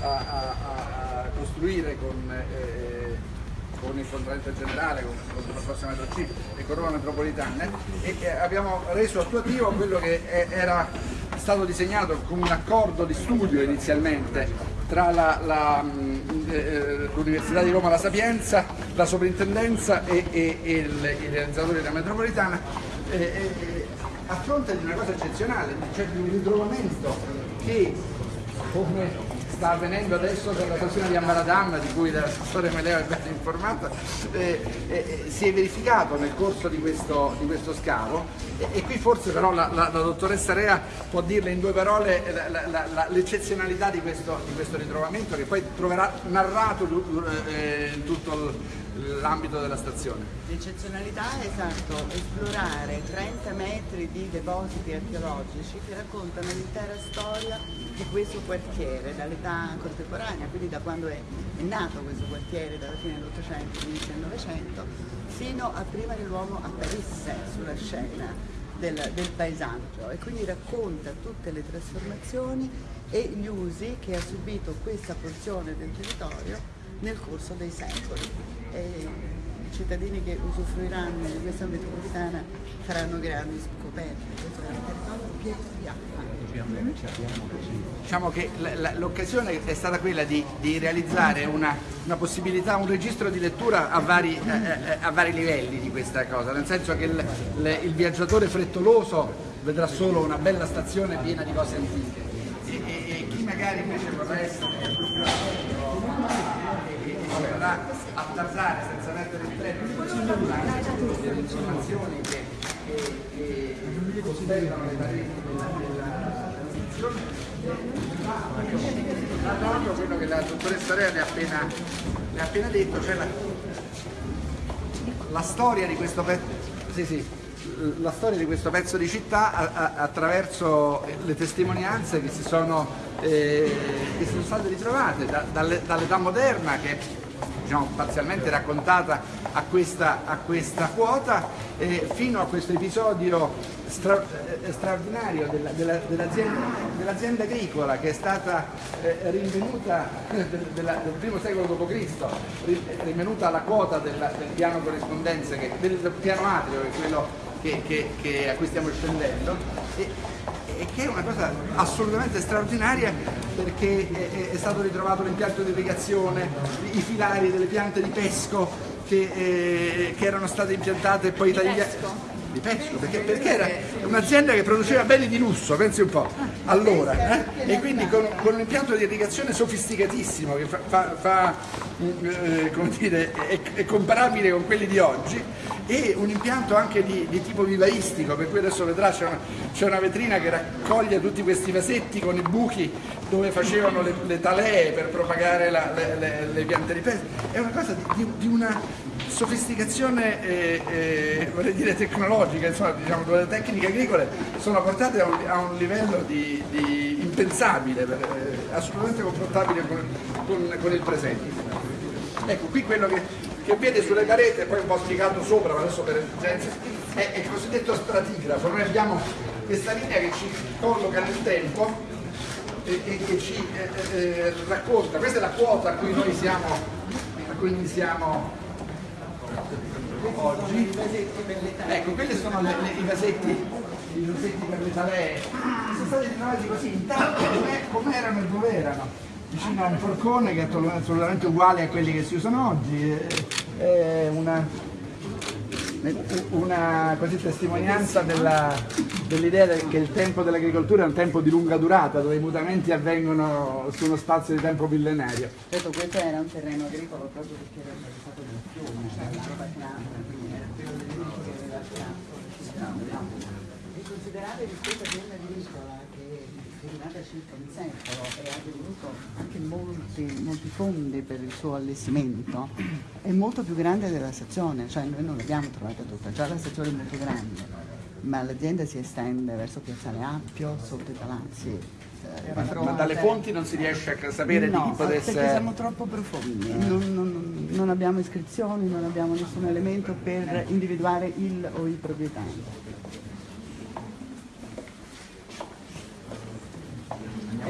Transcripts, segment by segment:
a, a, a costruire con, eh, con, il contraente generale, con, con il prossimo C e con Roma Metropolitana. E, abbiamo reso attuativo quello che è, era stato disegnato come un accordo di studio inizialmente tra l'Università di Roma La Sapienza, la Soprintendenza e, e, e il, i realizzatori della metropolitana eh, a fronte di una cosa eccezionale, cioè di un ritrovamento che come sta avvenendo adesso per la stazione di Ambaradam, di cui l'assessore Meleo è ben informata, eh, eh, si è verificato nel corso di questo, di questo scavo. E, e, qui forse però la, la, la, dottoressa Rea può dirle in due parole l'eccezionalità di di questo ritrovamento che poi troverà narrato eh, in tutto il l'ambito della stazione. L'eccezionalità è esatto, esplorare 30 metri di depositi archeologici che raccontano l'intera storia di questo quartiere dall'età contemporanea, quindi da quando è, è, nato questo quartiere, dalla fine dell'Ottocento, inizio del Novecento, fino a prima che l'uomo apparisse sulla scena del, del paesaggio e quindi racconta tutte le trasformazioni e gli usi che ha subito questa porzione del territorio nel corso dei secoli. E i cittadini che usufruiranno di questa metropolitana faranno grandi scoperte. Diciamo che l'occasione è stata quella di, di realizzare una, una, possibilità, un registro di lettura a vari, eh, eh, a vari, livelli di questa cosa, nel senso che il, le, il viaggiatore frettoloso vedrà solo una bella stazione piena di cose antiche. E, e, e chi magari invece vorrà essere vorrà attardare senza mettere il treno. Delle informazioni che, che, che costellano le pareti della, della tra quello che la dottoressa Rea le ha appena, le ha appena detto, cioè la, la storia di questo pezzo sì, sì, la storia di questo pezzo di città a, a, attraverso le testimonianze che si sono, eh, che sono state ritrovate da, dall'età moderna che diciamo, parzialmente raccontata a questa, a questa quota, eh, fino a questo episodio stra, eh, straordinario dell'azienda dell dell agricola che è stata eh, rinvenuta del, della, del primo secolo d.C., rinvenuta alla quota della, del piano corrispondenza, che, del, del piano atrio, che è quello che, che, che a cui stiamo scendendo. E, e che è una cosa assolutamente straordinaria perché è, è stato ritrovato l'impianto di irrigazione, i filari delle piante di pesco che, eh, che erano state impiantate e poi tagliate. di pesco, perché, perché era un'azienda che produceva beni di lusso, pensi un po', allora, eh? e quindi con, con, un impianto di irrigazione sofisticatissimo che fa, fa, fa eh, come dire, è, è, comparabile con quelli di oggi e un impianto anche di, di tipo vivaistico, per cui adesso vedrà c'è una, una, vetrina che raccoglie tutti questi vasetti con i buchi dove facevano le, le talee per propagare la, le, le, le, piante di pesca, è una cosa di, di una sofisticazione eh, eh, vorrei dire tecnologica, insomma, diciamo, dove le tecniche agricole sono portate a un, a un livello di, di impensabile, eh, assolutamente confrontabile con, con, con, il presente. Ecco, qui quello che, che vede sulle pareti, poi un po' spiegato sopra, ma adesso per esigenze, è, è il cosiddetto stratigrafo. Noi abbiamo questa linea che ci colloca nel tempo e, e che ci eh, eh, racconta, questa è la quota a cui noi siamo, a cui noi siamo oggi. Ecco, quelli sono le, le, i vasetti i vasetti per le talee. Sono stati ritrovati così intanto come erano e dove erano. Vicino a un forcone che è assolutamente uguale a quelli che si usano oggi. È una, una così, testimonianza dell'idea dell che il tempo dell'agricoltura è un tempo di lunga durata, dove i mutamenti avvengono su uno spazio di tempo millenario. Certo, questo era un terreno agricolo proprio perché era stato del fiume, cioè la pianta, quindi era quello dell'unico che aveva pianta. E considerare che questa rimasta circa un secolo e ha tenuto anche molti, molti fondi per il suo allestimento, è molto più grande della stazione, cioè noi non l'abbiamo trovata tutta, già la stazione è molto grande, ma l'azienda si estende verso Piazzale Appio, sotto i palazzi Ma, ma, dalle fonti non si riesce a sapere no, di chi potesse... perché siamo troppo profondi, non, non, non, abbiamo iscrizioni, non abbiamo nessun elemento per individuare il o i proprietari.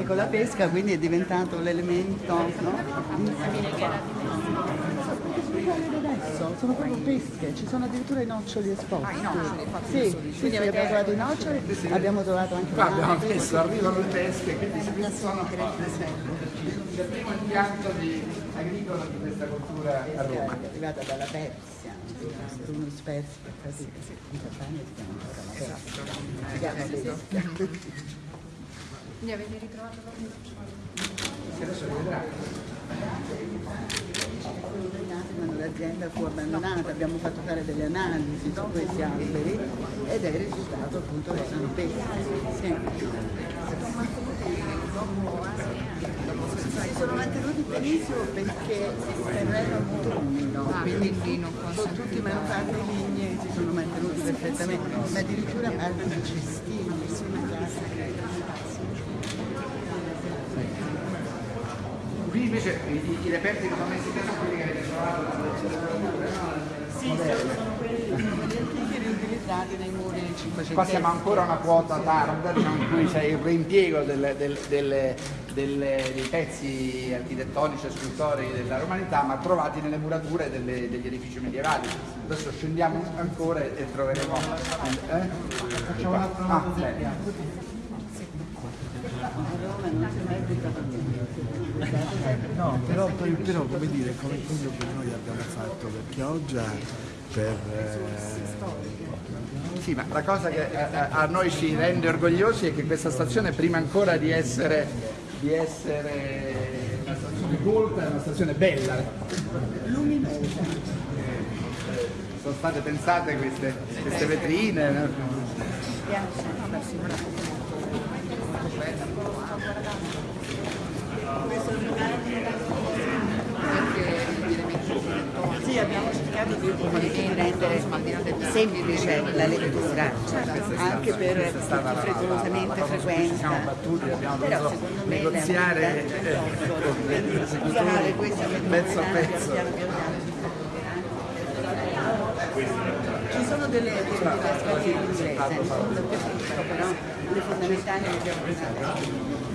Ecco, la pesca quindi è diventato l'elemento, no? adesso, sono proprio pesche, ci sono addirittura i noccioli esposti. Ah, i noccioli, sì, sì, sì, abbiamo trovato i noccioli, sì, sì. abbiamo trovato anche Qua abbiamo messo, arrivano le pesche, quindi si sono il primo impianto di agricolo di questa cultura a Roma. È arrivata dalla Persia, uno spersi per sì, sì. in Campania si chiama ancora la Persia. Li avete ritrovato proprio? Adesso li vedrà l'azienda fu abbandonata, abbiamo fatto fare delle analisi su questi alberi ed è il risultato appunto che sono pesci. Sì. Si sono mantenuti benissimo perché il terreno è molto umido, ah, quindi sono tutti i manufatti lignei si sono mantenuti perfettamente, ma addirittura alberi cestini, Qui invece i, i reperti che sono messi qui sono quelli che avete trovato sì, sono quelli, antichi riutilizzati nei muri del 500. Qua siamo ancora a una quota tarda diciamo, in cui c'è il reimpiego del, del, del, dei pezzi architettonici e scultorei della romanità ma trovati nelle murature delle, degli edifici medievali. Adesso scendiamo ancora e troveremo... Eh? Facciamo un altro ah, Roma non si merita No, però, però come dire, come quello che noi abbiamo fatto per Chioggia, per... Eh... Sì, ma la cosa che a, a, noi ci rende orgogliosi è che questa stazione, prima ancora di essere, di essere una stazione colta, è una stazione bella. Luminosa. Sono state pensate queste, queste vetrine. Sì, abbiamo cercato di, di rendere semplice la lettura, anche per chi frettolosamente frequenta. Però secondo me negoziare usare questa pezzo a pezzo. Ci sono delle, delle diverse in inglese, però le fondamentali le abbiamo usate.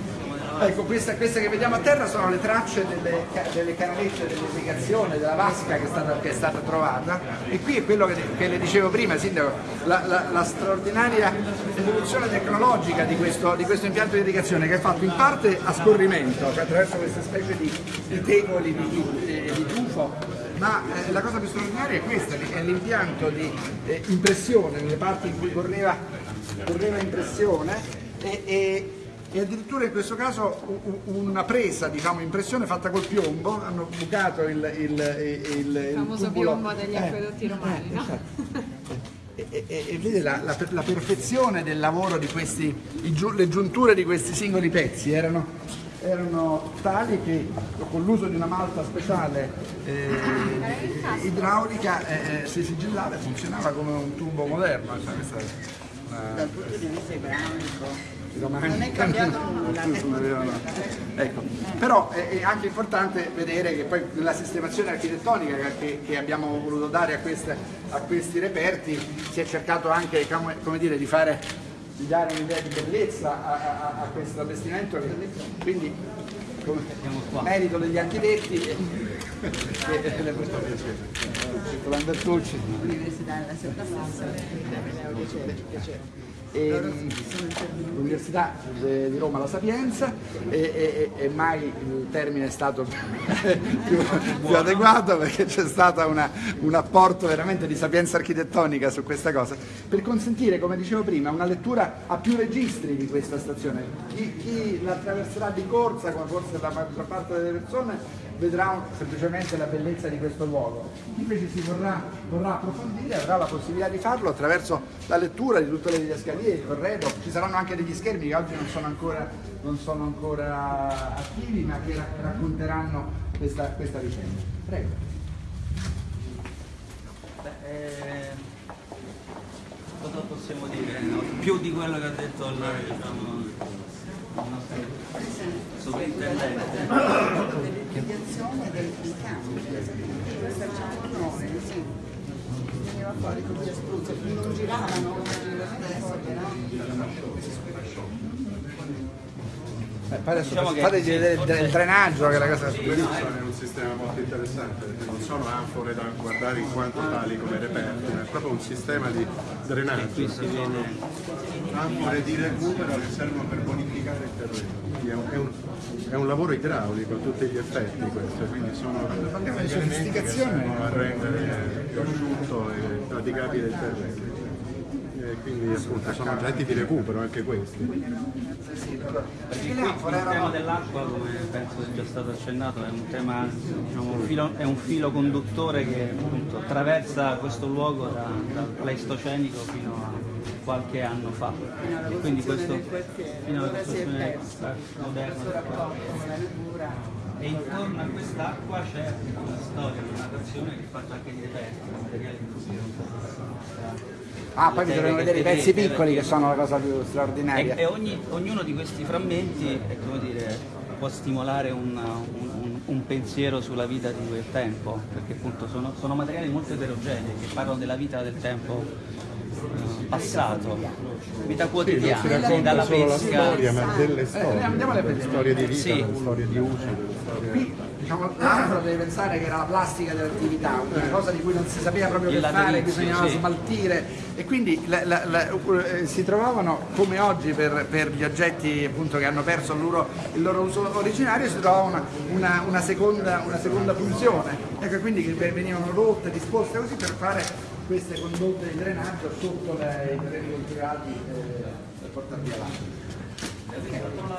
Ecco, queste, che vediamo a terra sono le tracce delle, delle canalette dell'irrigazione, della vasca che è, stata, che è, stata, trovata. E qui è quello che, che le dicevo prima, Sindaco, la, la, la, straordinaria evoluzione tecnologica di questo, di questo, impianto di irrigazione che è fatto in parte a scorrimento, cioè attraverso queste specie di, di tegoli di, di, di tufo, ma eh, la cosa più straordinaria è questa, è l'impianto di eh, impressione nelle parti in cui correva, correva impressione e, e e addirittura in questo caso una presa, diciamo, impressione fatta col piombo, hanno bucato il, il, il, il famoso piombo degli acquedotti eh, romani, eh, no? Esatto. E, e, e, vede la, la, la, perfezione del lavoro di questi, i, le giunture di questi singoli pezzi erano, erano tali che con l'uso di una malta speciale eh, idraulica eh, eh, si sigillava e funzionava come un tubo moderno. Cioè, questa, una... Dal punto di vista idraulico domani. Non è cambiato nulla. ecco. Però è, anche importante vedere che poi nella sistemazione architettonica che, che abbiamo voluto dare a, queste, a, questi reperti si è cercato anche come dire, di, fare, di dare un'idea di bellezza a, a, a questo allestimento, quindi come merito degli architetti e, e le. L'università della Piacere l'Università di Roma La Sapienza e, e, e, mai il termine è stato più, più adeguato perché c'è stato una, un apporto veramente di sapienza architettonica su questa cosa per consentire, come dicevo prima, una lettura a più registri di questa stazione. Chi, chi la attraverserà di corsa, come forse la maggior parte delle persone, vedrà semplicemente la bellezza di questo luogo. Invece si vorrà, vorrà approfondire, avrà la possibilità di farlo attraverso la lettura di tutte le didascalie, il corredo, ci saranno anche degli schermi che oggi non sono ancora, non sono ancora attivi ma che racconteranno questa, questa vicenda. Prego. Beh, eh, cosa possiamo dire? No? Più di quello che ha detto il, diciamo, sovrintendente dell'irrigazione dei, campi, questa facciamo noi, sì. Veniva fuori così a spruzzo, non giravano come adesso, però. Eh, poi adesso Diciamo fateci vedere il, il drenaggio che è la cosa Bellissimo, è un sistema molto interessante perché non sono anfore da guardare in quanto tali come reperti, ma è proprio un sistema di drenaggio, Qui si viene anfore di recupero che servono per bonificare il terreno. È un, è un- è un lavoro idraulico a tutti gli effetti questo, quindi sono elementi che servono a rendere più asciutto e praticabile il terreno. E quindi appunto sono oggetti di recupero anche questi. Perché qui il tema dell'acqua, come penso sia già stato accennato, è un tema, diciamo, un filo, è un filo conduttore che appunto attraversa questo luogo da- dal pleistocenico fino a qualche anno fa. E quindi questo fino alla costruzione moderna. E intorno a quest'acqua c'è una storia, una narrazione che è fatta anche di reperti, materiali di cui non so Ah, poi bisogna vedere i pezzi piccoli che sono la cosa più E, straordinaria. e ogni- ognuno di questi frammenti è come dire, può stimolare una- un, un- un pensiero sulla vita di quel tempo, perché appunto sono, sono materiali molto eterogenei che parlano della vita del tempo eh, passato, vita Sì, quotidiana, racconta dalla solo la pesca. storia, ma delle storie, andiamole a delle storie di vita, Sì. delle storie di uso, delle storie... Diciamo, l'altro devi pensare che era la plastica dell'attività, una cosa di cui non si sapeva proprio che fare, bisognava sì. smaltire. E quindi la- la- la- eh, si trovavano come oggi per, per gli oggetti appunto, che hanno perso il loro, il loro uso originario si trovava una, una- una seconda, una seconda funzione, ecco quindi che venivano rotte, disposte così per fare queste condotte di drenaggio sotto le- i terreni coltivati eh, per portare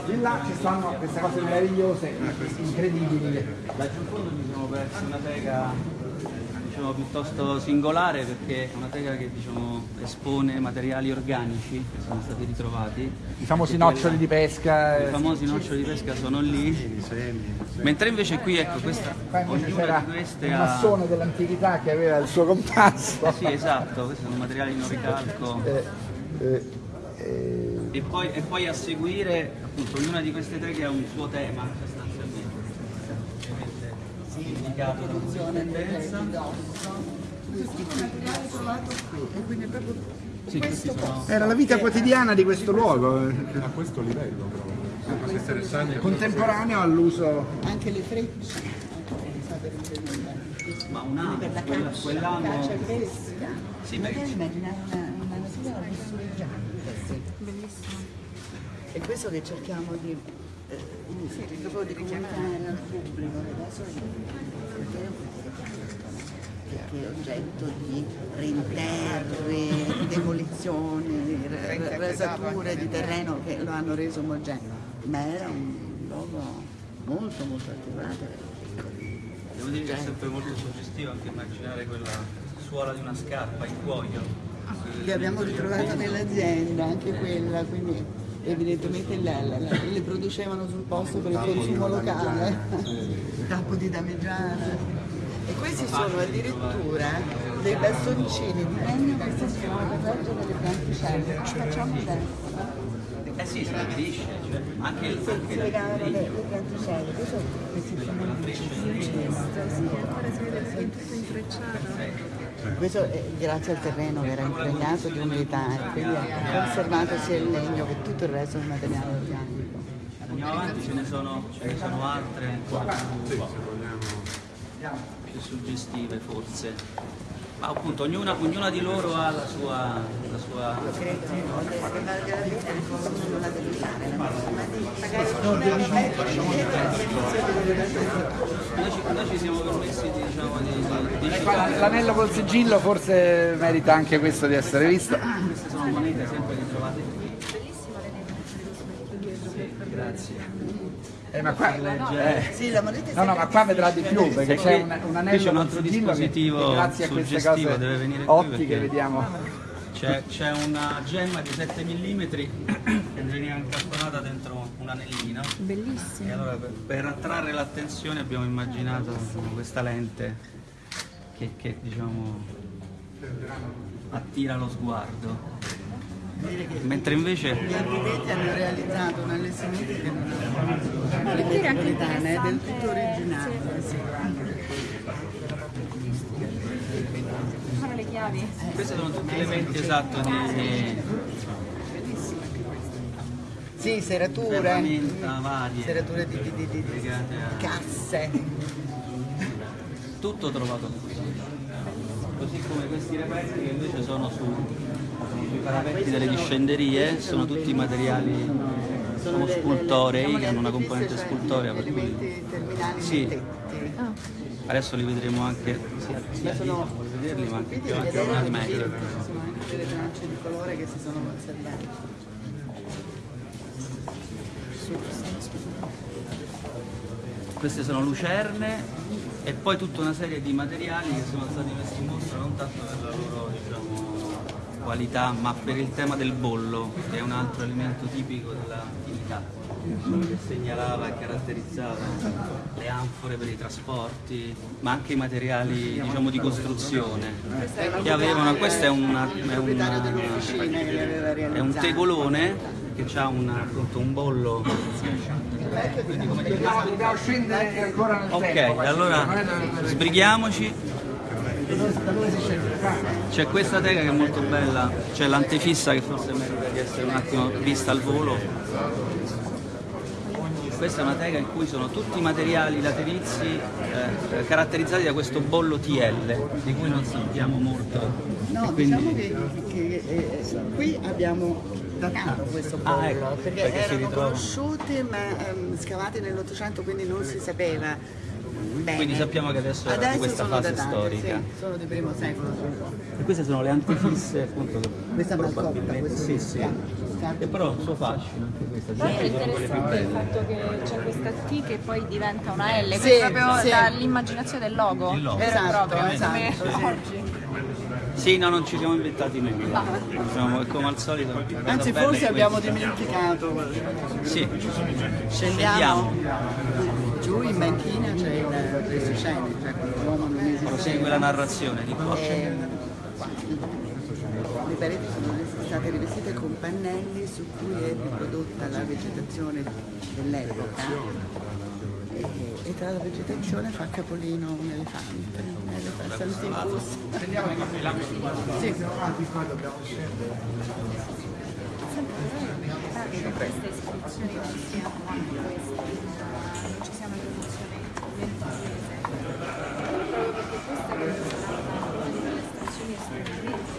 Di là ci stanno queste cose meravigliose, incredibili. Laggiù in fondo ci siamo persi una tega diciamo, piuttosto singolare perché è una tega che diciamo, espone materiali organici che sono stati ritrovati. I famosi quella- noccioli di pesca. I eh, famosi noccioli di pesca sono lì. Mentre invece qui ecco questa ognuna c'era di queste un ha. massone dell'antichità che aveva il suo compasso. Sì, esatto, questi sono materiali in ricalco. Eh, eh, eh, E poi, e poi a seguire, appunto, ognuna di queste tre che ha un suo tema sostanzialmente. Ovviamente indicato da una Sì. Era la vita quotidiana di questo luogo, eh, A questo livello interessante. contemporaneo all'uso. anche le frecce. Ma un anno, quell'anno. Sì, immaginare una, una natura lussureggiante. Sì. Bellissimo. È questo che cerchiamo di, eh, proprio di comunicare al pubblico. Adesso perché è oggetto di rinterri, demolizioni, rasature di terreno che lo hanno reso omogeneo, ma era un luogo molto molto attivato. Devo dire che è sempre molto suggestivo anche immaginare quella suola di una scarpa in cuoio. che abbiamo ritrovato nell'azienda, anche quella, quindi evidentemente la- la- la- le producevano sul posto per il consumo locale, tappo di damigiana. E questi sono addirittura dei bastoncini di legno che servono per reggere le planticelle. Ci facciamo adesso. Eh sì, si capisce, cioè, anche il Si anche le, le planticelle, questo questi sono Ancora si vede tutto intrecciato. Questo è grazie al terreno che era impregnato di umidità e quindi ha conservato sia il legno che tutto il resto del materiale organico. Andiamo avanti, ce ne sono, ce ne sono altre ancora più, più suggestive forse. Ma appunto ognuna, ognuna di loro ha la sua, la sua Noi ci, noi ci siamo permessi di, diciamo, di, di, L'anello col sigillo forse merita anche questo di essere visto. queste sono monete sempre ritrovate qui. Sì, grazie. Eh, ma qua, eh, Sì, la moneta è no, no, ma qua vedrà di più perché c'è un, un Qui c'è anello un altro dispositivo che grazie a queste suggestivo, cose deve venire ottiche vediamo. C'è, c'è una gemma di 7 mm che veniva incastonata dentro un anellino Bellissimo. e allora per, per attrarre l'attenzione abbiamo immaginato insomma, questa lente che, che, diciamo attira lo sguardo. Mentre invece gli architetti hanno realizzato un allestimento che non è metropolitana, è del tutto originale. sì. Sono le chiavi. questi sono tutti elementi esatto di Sì, serature, varie, serature di, di, di, di- di legate a casse. tutto trovato qui. Così come questi reperti che invece sono su, sui parapetti delle discenderie, sono tutti materiali sono scultorei, che hanno una componente scultorea per cui Sì. adesso li vedremo anche sia, sia sono vederli, ma anche più avanti al sono anche delle tracce di colore che si sono conservate. Queste sono lucerne e poi tutta una serie di materiali che sono stati messi in mostra non tanto per la loro diciamo, qualità, ma per il tema del bollo, che è un altro elemento tipico dell'antichità, che segnalava e caratterizzava le anfore per i trasporti, ma anche i materiali diciamo, di costruzione. Che avevano, questo è, una, è, una- è un tegolone che ha una- appunto, un bollo Dobbiamo, dobbiamo scendere ancora nel Ok, tempo. allora sbrighiamoci. C'è questa teca che è molto bella, c'è l'antefissa che forse merita di essere un attimo vista al volo. Questa è una teca in cui sono tutti i materiali laterizi eh, caratterizzati da questo bollo TL, di cui non sappiamo molto. No, E quindi- diciamo che, che, eh, qui abbiamo datato questo bollo, Ah, ecco, perché, perché erano conosciute ma ehm, scavate nell'Ottocento quindi non si sapeva bene. Quindi sappiamo che adesso è di questa fase datate, storica. Sì, sono del primo secolo. E queste sono le antefisse appunto che Questa è Malcotta, questo sì, è sì. E però il suo fascino anche questa, Poi è interessante il fatto che c'è questa T che poi diventa una L, Sì, questa è proprio sì. dall'immaginazione del logo. Il logo. Vero e Esatto, proprio, esatto, come sì. oggi. Sì, no, non ci siamo inventati nulla. Diciamo, è come al solito. Anzi forse è abbiamo questa. dimenticato. Sì, Scendiamo giù in banchina c'è il Pleistocene, cioè quando l'uomo non esiste. prosegue la narrazione di qua. Eh, qua. Le pareti sono state rivestite con pannelli su cui è riprodotta la vegetazione dell'epoca e, e tra la vegetazione fa capolino un elefante, un elefante antiquus. Sì. Che queste iscrizioni non siano anche queste, non ci siano evoluzioni ventitese. Proprio perché questa è una delle stazioni estremamente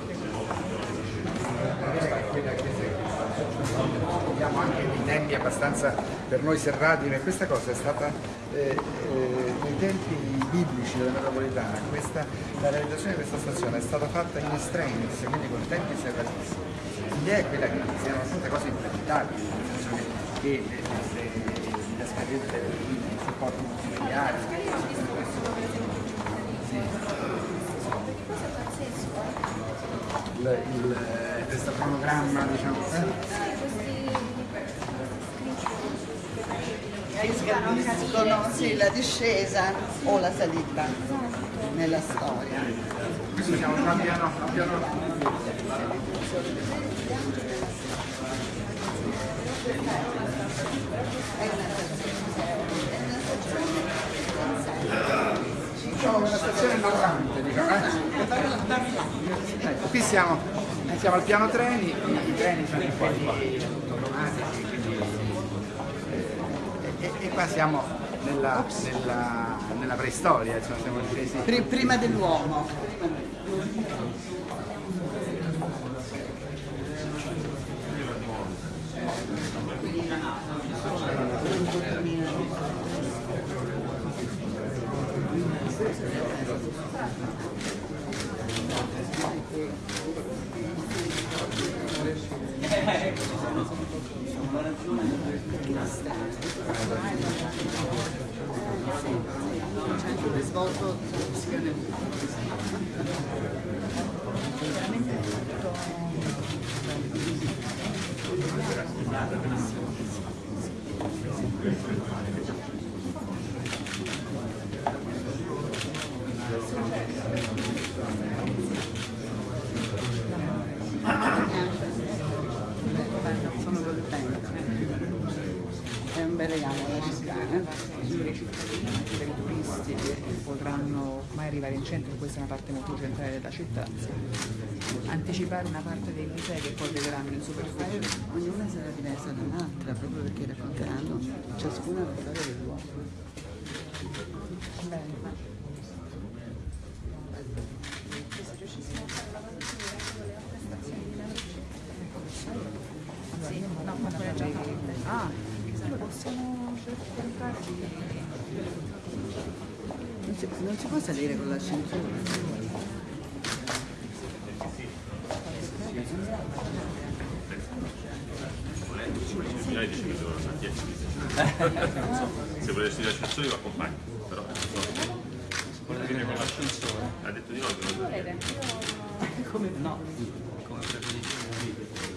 Abbiamo anche dei tempi abbastanza per noi serrati, ma questa cosa è stata eh, eh, nei tempi biblici della metropolitana, questa, la realizzazione di questa stazione è stata fatta in estremis, quindi con tempi serratissimi. L'idea è quella che siano tante cose impresentabili, nel senso che, che le, le, le scarrette delle linee, i supporti multimediali, il, il, questo cronogramma diciamo, eh? Che capiscono sì, la discesa o la salita nella storia. Siamo una stazione narrante, diciamo, eh? Qui siamo, siamo al piano treni, i, treni sono quelli automatici, qua siamo nella, nella, nella preistoria, insomma, siamo scesi Pri- prima dell'uomo. svolto veramente tutto questa è una parte molto centrale della città, anticipare una parte dei musei che poi vedranno in superficie. Ognuna sarà diversa dall'altra, proprio perché racconteranno ciascuna la storia del luogo. Ah, possiamo cercare di... Non si, non si può salire con l'ascensore. 10 Se volete studiare ascensori lo accompagno, però non so. Volete venire con l'ascensore? Ha detto di no, che non Volete? Io Come no? Come preferite?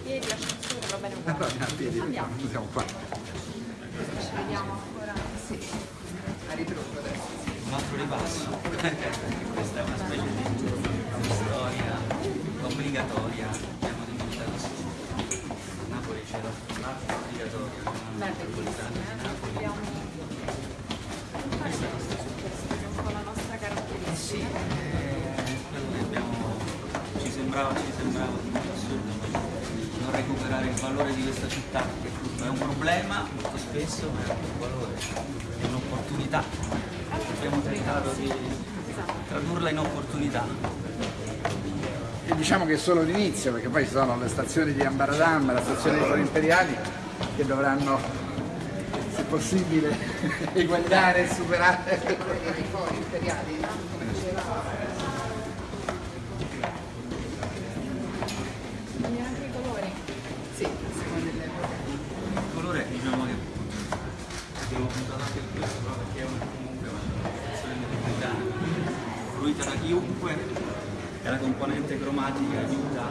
piedi, l'ascensore, va bene uguale. Allora andiamo a piedi, Andiamo. siamo qua. Ci vediamo ancora. Sì. A ritroso adesso. Un altro ripasso. Questa è una specie di storia obbligatoria, abbiamo dimenticato sì. A Napoli c'era un'altra obbligatoria, una metropolitana di Napoli. Abbiamo questa è un po' la nostra Eh caratteristica. sì, eh, quello che abbiamo, ci sembrava, ci sembrava di molto assurdo ma recuperare il valore di questa città, è un problema molto spesso, ma è anche un valore, è un'opportunità. Abbiamo tentato di tradurla in opportunità. E diciamo che è solo l'inizio, perché poi ci sono le stazioni di Ambaradam, la stazione di Fori Imperiali, che dovranno, se possibile, eguagliare e superare. I fori imperiali, come diceva Quindi anche i colori. Sì, a seconda dell'epoca. Il colore diciamo che abbiamo puntato anche su questo proprio perché è una, comunque una stazione metropolitana, fruita da chiunque e la componente cromatica aiuta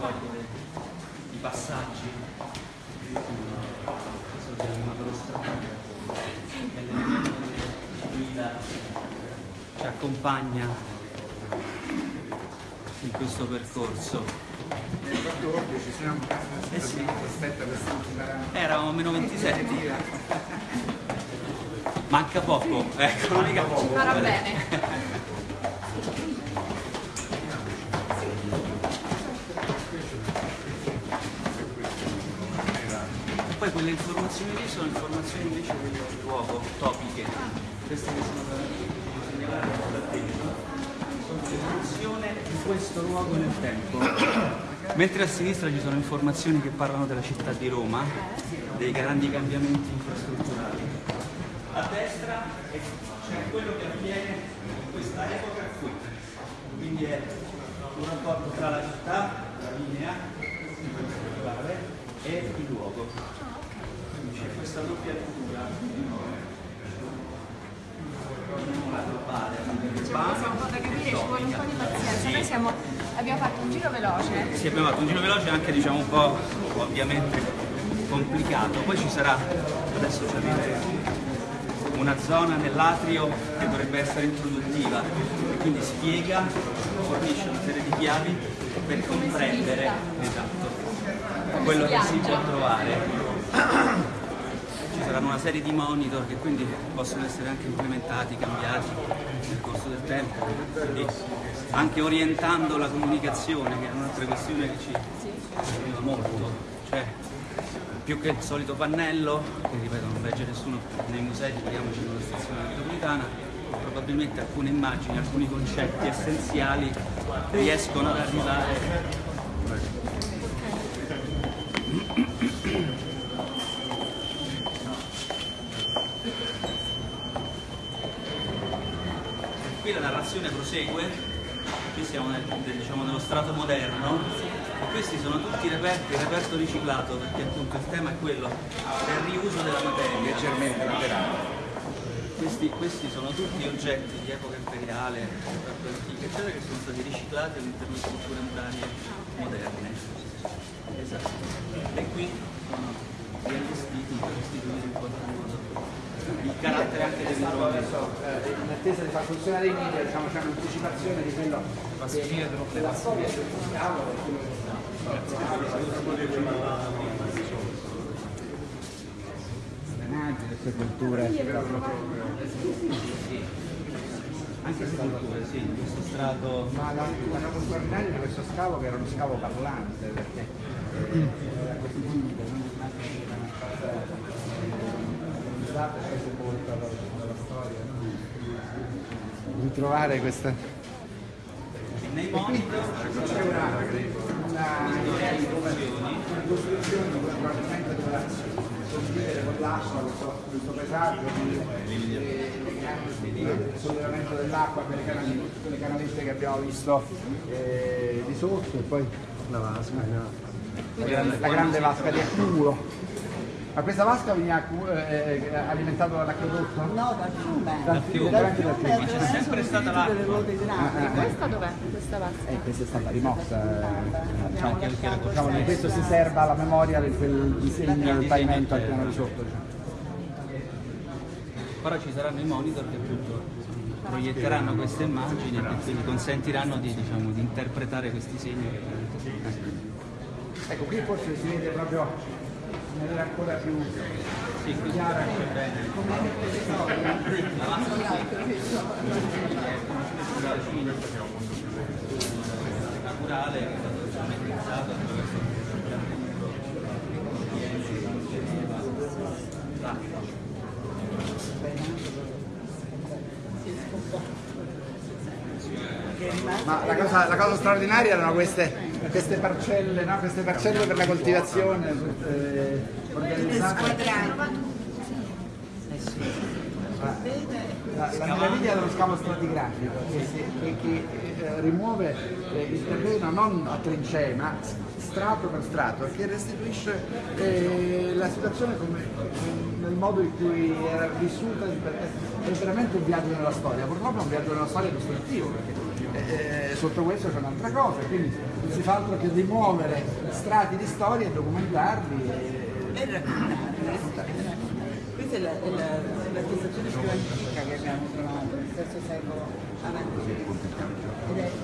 a i passaggi. Ci guida, ci accompagna in questo percorso. Nel 14 siamo Eh sì. Eravamo a meno 27. Manca poco, ecco, l'unica Ci farà bene. Poi quelle informazioni lì sono informazioni invece del luogo, topiche. Queste che sono segnalate da dentro sono l'evoluzione di questo luogo nel tempo. Mentre a sinistra ci sono informazioni che parlano della città di Roma, dei grandi cambiamenti infrastrutturali. A destra c'è quello che avviene in questa epoca qui. Quindi è un rapporto tra la città, la linea, e il luogo. Questa doppia lettura. La globale, la C'è un po' da capire, ci vuole un po' di pazienza. Noi siamo, abbiamo fatto un giro veloce. Sì, abbiamo fatto un giro veloce anche diciamo un po' ovviamente complicato. Poi ci sarà, adesso ci arriveremo, una zona nell'atrio che dovrebbe essere introduttiva e quindi spiega, fornisce una serie di chiavi per comprendere esatto, quello che si può trovare. Ci saranno una serie di monitor che quindi possono essere anche implementati, cambiati nel corso del tempo, quindi anche orientando la comunicazione, che è un'altra questione che ci aiuta molto. Cioè, più che il solito pannello, che ripeto non legge nessuno nei musei, figuriamoci una stazione metropolitana, probabilmente alcune immagini, alcuni concetti essenziali riescono ad arrivare qui la prosegue, qui siamo nel, diciamo, nello strato moderno, e questi sono tutti reperti, reperto riciclato, perché appunto il tema è quello del riuso della materia. leggermente laterale. Questi, questi sono tutti oggetti di epoca imperiale, epoca antica, eccetera, che sono stati riciclati all'interno di strutture murarie moderne. Esatto. E qui sono riallestiti per restituire in qualche modo il carattere anche del. Adesso, eh, in attesa di far funzionare i media, diciamo, c'è un'anticipazione di quello che della storia del che personaggi, le culture. Anche se culture, sì, questo strato. Ma la, la cosa straordinaria di questo scavo che era uno scavo parlante, perché era così unico, non e poi sepolta dalla, dalla storia. Ritrovare questa. Nei monitor C'è una, una, una costruzione di questo pavimento dove condividere con l'acqua questo, paesaggio, le il sollevamento dell'acqua, quelle, canali- quelle canalette che abbiamo visto eh, di sotto e poi La vasca, no? la grande, la grande vasca di accumulo. Ma questa vasca veniva accu- eh, alimentato dall'acquedotto? No, dal fiume. Dal fiume, Dal davanti dal fiume fiume. attraverso sempre stata l'acqua. le ruote idrauliche. Questa dov'è? Questa vasca? Eh, questa è stata rimossa. eh, diciamo che questo si serva alla memoria di quel disegno del pavimento al piano di sotto. Ora ci saranno i monitor che appunto proietteranno queste immagini e quindi consentiranno di, diciamo, di interpretare questi segni Ecco, qui forse si vede proprio in maniera ancora più chiara. che è stato attraverso Ma la cosa, la cosa straordinaria erano queste, queste parcelle, no? queste parcelle per la coltivazione eh, organizzate. La, la, la meraviglia dello scavo stratigrafico che, si- che- che, eh, rimuove eh, il terreno non a trincee ma strato per strato e che restituisce eh, la situazione come, nel modo in cui era vissuta è veramente un viaggio nella storia purtroppo è un viaggio nella storia illustrativo perché eh, sotto questo c'è un'altra cosa quindi non si fa altro che rimuovere strati di storia e documentarli e, E raccontare. Questa è la, è la, è l'attestazione più antica che abbiamo trovato, nel terzo secolo avanti. Ed è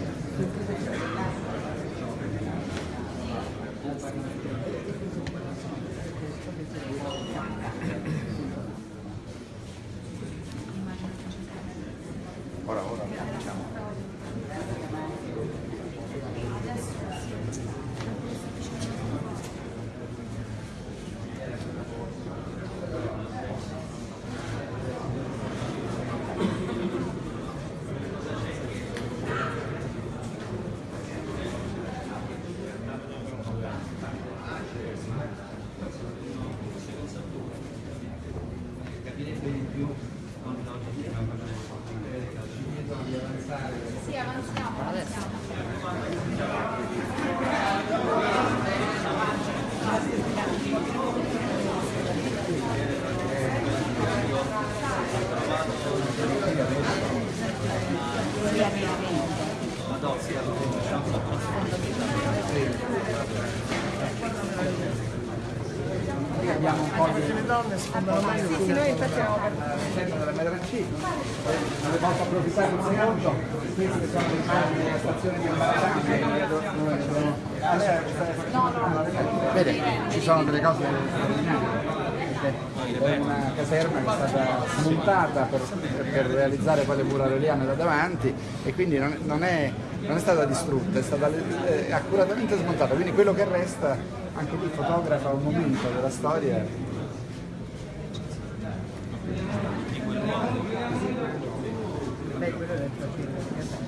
abbiamo un po' di Le donne sfondano meglio Sì, sì, noi infatti eravamo per... della MRC, ne posso approfittare un secondo, queste sono le immagini della stazione di. Ah, lei sta- Vede, ci sono delle cose È una caserma che è stata smontata per, per realizzare poi le mura aureliane da davanti e quindi non, non è, non è stata distrutta, è stata eh, accuratamente smontata, quindi quello che resta anche lì fotografa un momento della storia Beh, quello è il.